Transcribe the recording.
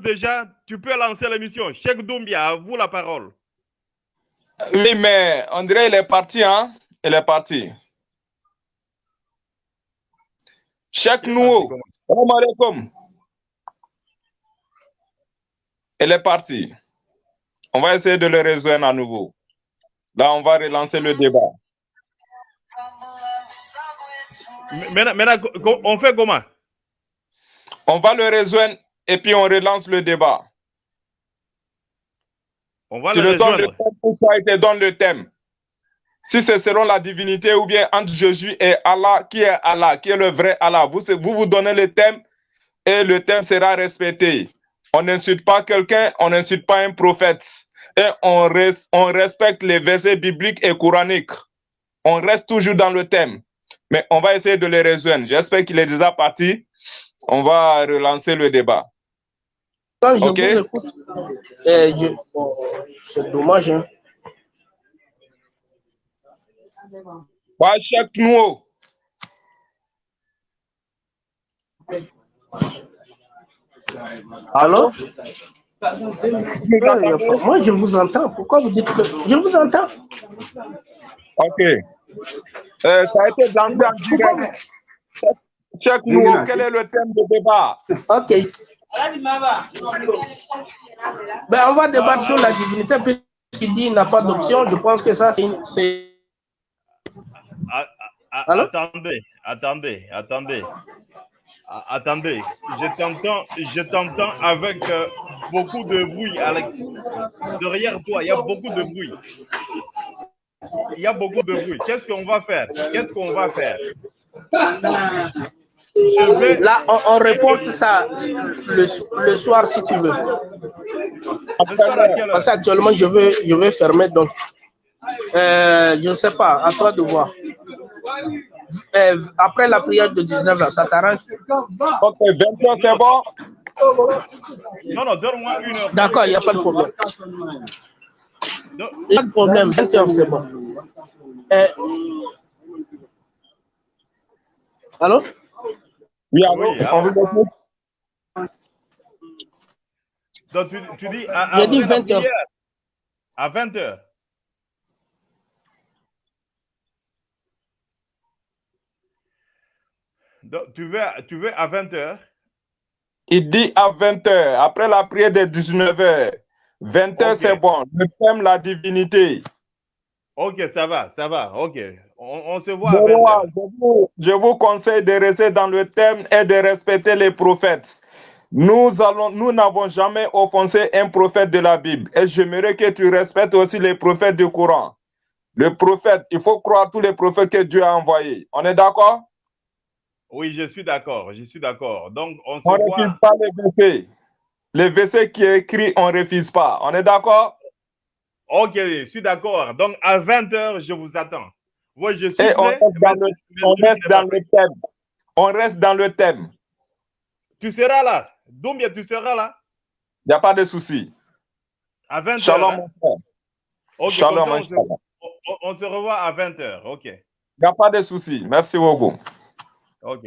déjà, tu peux lancer l'émission. Cheikh Doumbia, à vous la parole. Oui, mais André, il est parti, hein? Il est parti. Cheikh Nouo, salam alaikum. Il est parti. On va essayer de le rejoindre à nouveau. Là, on va relancer le débat. Maintenant, maintenant, on fait comment? On va le rejoindre et puis on relance le débat. On va tu le le donnes le thème pour ça, il te donne le thème? Si c'est selon la divinité ou bien entre Jésus et Allah, qui est Allah, qui est le vrai Allah, vous vous, vous donnez le thème et le thème sera respecté. On n'insulte pas quelqu'un, on n'insulte pas un prophète. Et on, res- on respecte les versets bibliques et coraniques. On reste toujours dans le thème. Mais on va essayer de les rejoindre. J'espère qu'il est déjà parti. On va relancer le débat. Quand je Ok. vous écoute, je- bon, c'est dommage. Hein. Allô? Euh, Moi, je vous entends. Pourquoi vous dites que... Je vous entends? Ok. Euh, ça a été en direct. Nouo, quel est le thème de débat? Ok. Ben, on va débattre sur la divinité puisqu'il dit qu'il n'a pas d'option. Je pense que ça, c'est... Ah, ah, Allô? attendez, attendez, attendez. Ah, attendez, je t'entends, je t'entends avec euh, beaucoup de bruit, Alex. Derrière toi, il y a beaucoup de bruit. Il y a beaucoup de bruit. Qu'est-ce qu'on va faire? Qu'est-ce qu'on va faire? Là, on, on reporte ça le, le soir si tu veux. Parce qu'actuellement, je vais, je vais fermer. Donc, euh, je ne sais pas. À toi de voir. Euh, après la prière de 19h, ça t'arrange? Ok, 20 c'est bon? Non, non, donne-moi une heure. D'accord, il n'y a pas de problème. Il n'y a pas de problème. 20h, c'est bon. Euh, Allô? Oui, allô, Oui, on écoute. Donc, tu, tu dis à, la 20 heures. À 20 heures. Donc, tu veux, tu veux à 20 heures? Il dit à 20h, après la prière de 19h. 20h, Ok. c'est bon. Le thème, la divinité. Ok, ça va, ça va. Ok. On, on se voit à Mon 20 roi, heures. je vous, je vous conseille de rester dans le thème et de respecter les prophètes. Nous allons, nous n'avons jamais offensé un prophète de la Bible. Et j'aimerais que tu respectes aussi les prophètes du Coran. Le prophète, il faut croire tous les prophètes que Dieu a envoyés. On est d'accord? Oui, je suis d'accord, je suis d'accord. Donc, on se On voit. refuse pas les versets. Les versets qui est écrit, on ne refuse pas. On est d'accord? Ok, je suis d'accord. Donc, à 20 heures, je vous attends. Oui, je suis Et on reste dans le, on reste dans thème. On reste dans le thème. Tu seras là. Doumbia, tu seras là. Il n'y a pas de souci. À 20 Shalom, hein? mon frère. Shalom, on, mon se, frère. on- on se revoit à 20 heures. Ok. Il n'y a pas de souci. Merci beaucoup. Ok.